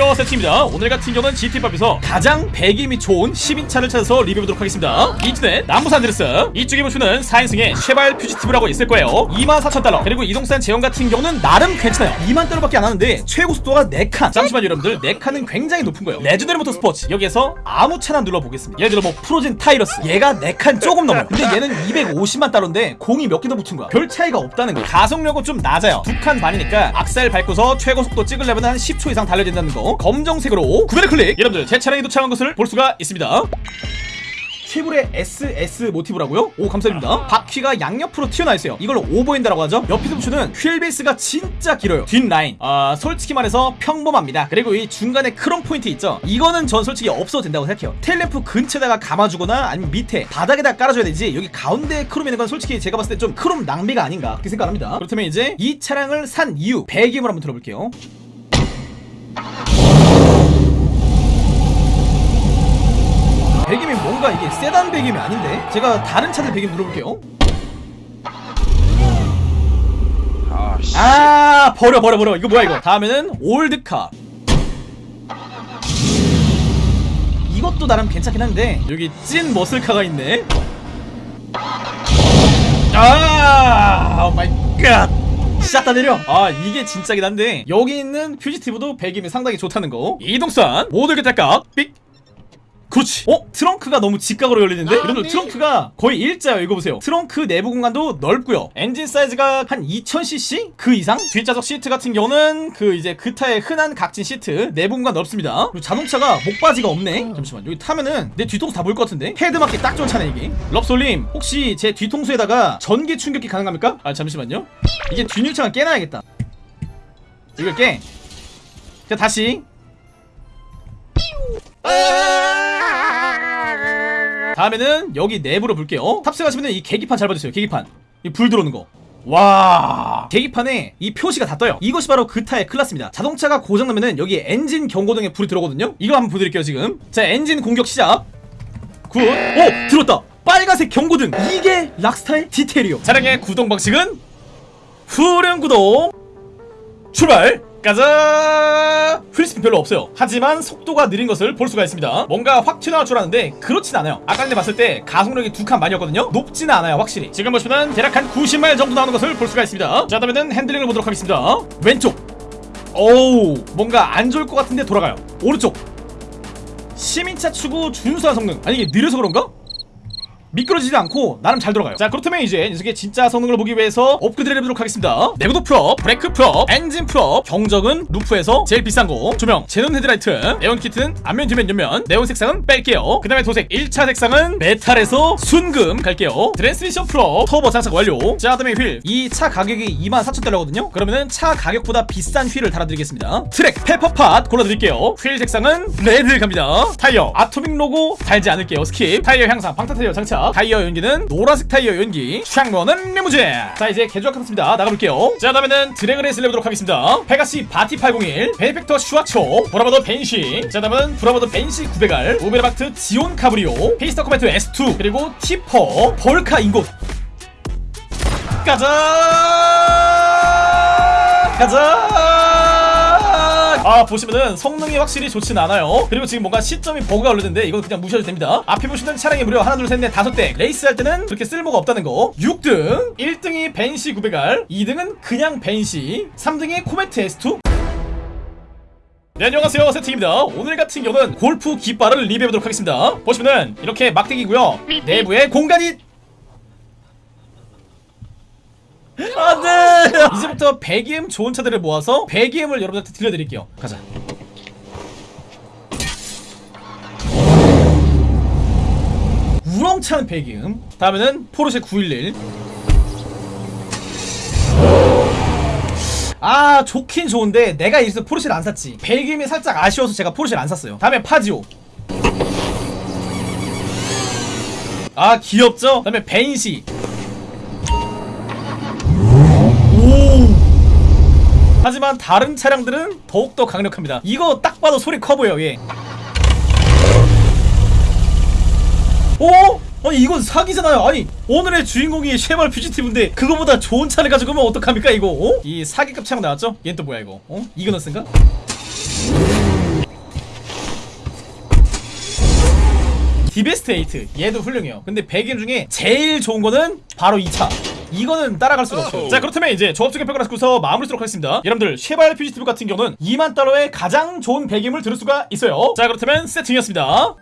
안녕하세요. 세티입니다. 오늘 같은 경우는 GTA 5에서 가장 배기음이 좋은 시민차를 찾아서 리뷰해보도록 하겠습니다. 인터넷 남부 산 안드레아스. 이쪽에 보시면 4인승의 쉐발 퓨지티브라고 있을 거예요. 24,000달러. 그리고 이동산 제원 같은 경우는 나름 괜찮아요. 2만 달러밖에 안 하는데 최고 속도가 4칸. 잠시만 여러분들. 4칸은 굉장히 높은 거예요. 레전더리 모터 스포츠. 여기에서 아무 차나 눌러보겠습니다. 예를 들어 뭐 프로진 타이러스. 얘가 4칸 조금 넘어 근데 얘는 250만 달러인데 공이 몇 개 더 붙은 거야. 별 차이가 없다는 거야 가속력은 좀 낮아요. 두칸 반이니까 악셀 밟고서 최고 속도 찍으려면 한 10초 이상 달려야 된다는 거 검정색으로 구매를 클릭. 여러분들 제 차량이 도착한 것을 볼 수가 있습니다. 쉐보레 SS 모티브라고요? 오 감사드립니다. 바퀴가 양옆으로 튀어나와 있어요. 이걸 overhang이라고 하죠? 옆에서 보시는 휠 베이스가 진짜 길어요. 뒷라인. 아 솔직히 말해서 평범합니다. 그리고 이 중간에 크롬 포인트 있죠? 이거는 전 솔직히 없어도 된다고 생각해요. 테일램프 근처에다가 감아주거나 아니면 밑에 바닥에다 깔아줘야 되지 여기 가운데에 크롬 있는 건 솔직히 제가 봤을 때 좀 크롬 낭비가 아닌가 그렇게 생각합니다. 그렇다면 이제 이 차량을 산 이유 배기음을 한번 들어볼게요 배기음이 뭔가 이게 세단 배기음이 아닌데? 제가 다른 차들 배기음 들어볼게요. 아, 버려 버려 버려. 이거 뭐야 이거? 다음에는 올드카. 이것도 나름 괜찮긴 한데 여기 찐 머슬카가 있네. oh my god 샷다 내려. 아 이게 진짜긴 한데 여기 있는 퓨지티브도 배기음이 상당히 좋다는 거. 이동산 모두 개탈각. 삑 그렇지. 어? 트렁크가 너무 직각으로 열리는데? 여러분들 트렁크가 거의 일자예요. 이거 보세요. 트렁크 내부 공간도 넓고요. 엔진 사이즈가 한 2000cc? 그 이상? 뒷좌석 시트 같은 경우는 그 이제 GTA의 흔한 각진 시트 내부 공간 넓습니다. 그리고 자동차가 목받이가 없네. 잠시만 여기 타면은 내 뒤통수 다 보일 것 같은데? 헤드 맞기 딱 좋은 차네 이게. 럽솔님 혹시 제 뒤통수에다가 전기 충격기 가능합니까? 아 잠시만요. 이게 뒷유창을 깨놔야겠다. 이걸 깨. 자, 다시 다음에는 여기 내부로 볼게요. 탑승하시면 이 계기판 잘 봐주세요. 계기판. 이 불 들어오는 거. 와. 계기판에 이 표시가 다 떠요. 이것이 바로 GTA의 클라스입니다. 자동차가 고장나면은 여기 엔진 경고등에 불이 들어오거든요. 이거 한번 보여드릴게요 지금. 자 엔진 공격 시작. good 오! 들었다. 빨간색 경고등. 이게 락스타의 디테일이요. 차량의 구동 방식은 후륜 구동. 출발! 가자! wheel spin 별로 없어요. 하지만 속도가 느린 것을 볼 수가 있습니다. 뭔가 확 튀어나올 줄 알았는데 그렇진 않아요. 아까 전에 봤을 때 가속력이 두 칸 반이었거든요. 높지는 않아요, 확실히. 지금 보시면 대략 한 90마일 정도 나오는 것을 볼 수가 있습니다. 자, 다음에는 핸들링을 보도록 하겠습니다. 왼쪽. 오우, 뭔가 안 좋을 것 같은데 돌아가요. 오른쪽. 시민차 치고 준수한 성능. 아니 이게 느려서 그런가? 미끄러지지 않고 나름 잘 들어가요. 자 그렇다면 이제 녀석의 진짜 성능을 보기 위해서 업그레이드를 해보도록 하겠습니다. 내구도 full up, 브레이크 full up, 엔진 full up 경적은 루프에서 제일 비싼 거. 조명, xenon 헤드라이트 네온 키트는 앞면, 뒤면, 옆면 네온 색상은 뺄게요. 그 다음에 도색 1차 색상은 메탈에서 순금 갈게요. 트랜스미션 full up, 터보 장착 완료. 자 그다음에 휠. 이 차 가격이 24,000달러거든요. 그러면은 차 가격보다 비싼 휠을 달아드리겠습니다. track Pepperpot 골라드릴게요. 휠 색상은 red 갑니다. 타이어 Atomic 로고 달지 않을게요. skip. 타이어 향상 방탄 타이어 장착 타이어 연기는 노란색 타이어 연기 창문은 리무진. 자 이제 개조가 끝났습니다. 나가볼게요. 자 다음에는 드래그 레이스를 해보도록 하겠습니다. 페가시 바티 801 베이펙터 슈아초 보라바더 벤시. 자 다음은 브라바더 벤시 900R 오베르박트 지온 카브리오 페이스터 코메트 S2 그리고 티퍼 볼카 인곳 가자! 가자 아 보시면은 성능이 확실히 좋진 않아요. 그리고 지금 뭔가 시점이 버그가 오르는데 이건 그냥 무시해도 됩니다. 앞에 보시는 차량이 무려 하나 둘 셋 넷 다섯 대. 레이스 할 때는 그렇게 쓸모가 없다는 거. 6등 1등이 벤시 900R 2등은 그냥 벤시 3등이 코메트 S2 네 안녕하세요. 세팅입니다. 오늘 같은 경우는 골프 깃발을 리뷰해보도록 하겠습니다. 보시면은 이렇게 막대기고요. 내부에 공간이 안돼! 이제부터 배기음 좋은 차들을 모아서 배기음을 여러분들한테 들려드릴게요. 가자. 우렁찬 배기음 다음에는 포르쉐 911 아 좋긴 좋은데 내가 이래서 포르쉐를 안 샀지. 배기음이 살짝 아쉬워서 제가 포르쉐를 안 샀어요. 다음에 파지오. 아 귀엽죠? 다음에 벤시 하지만 다른 차량들은 더욱더 강력합니다 이거 딱 봐도 소리 커 보여 얘 오? 아니 이건 사기잖아요 아니 오늘의 주인공이 쉐발 퓨지티브인데 그거보다 좋은 차를 가지고 오면 어떡합니까 이거 어? 이 사기급 차량 나왔죠? 얘는 또 뭐야 이거 어? 이그너스인가? 디베스트 8 얘도 훌륭해요 근데 100인 중에 제일 좋은 거는 바로 이차 이거는 따라갈 수가 없어요. 자 그렇다면 이제 조합적인 평가를 하고서 마무리 하도록 하겠습니다. 여러분들 쉐발 퓨지티브 같은 경우는 2만 달러의 가장 좋은 배기음을 들을 수가 있어요. 자 그렇다면 세팅이었습니다